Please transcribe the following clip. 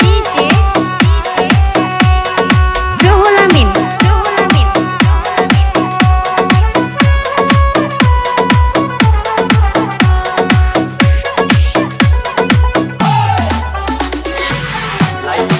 DJ রোহুল Amin. Live